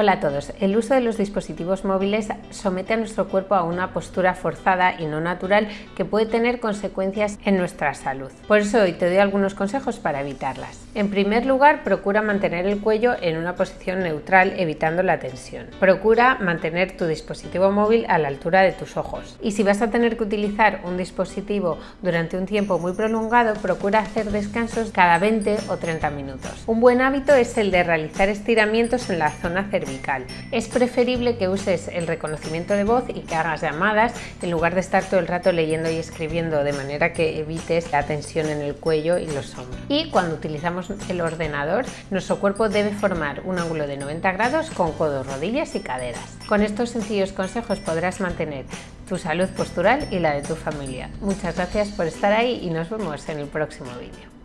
Hola a todos. El uso de los dispositivos móviles somete a nuestro cuerpo a una postura forzada y no natural que puede tener consecuencias en nuestra salud. Por eso hoy te doy algunos consejos para evitarlas. En primer lugar, procura mantener el cuello en una posición neutral evitando la tensión. Procura mantener tu dispositivo móvil a la altura de tus ojos. Y si vas a tener que utilizar un dispositivo durante un tiempo muy prolongado, procura hacer descansos cada 20 o 30 minutos. Un buen hábito es el de realizar estiramientos en la zona cervical es preferible que uses el reconocimiento de voz y que hagas llamadas en lugar de estar todo el rato leyendo y escribiendo de manera que evites la tensión en el cuello y los hombros. Y cuando utilizamos el ordenador, nuestro cuerpo debe formar un ángulo de 90 grados con codos, rodillas y caderas. Con estos sencillos consejos podrás mantener tu salud postural y la de tu familia. Muchas gracias por estar ahí y nos vemos en el próximo vídeo.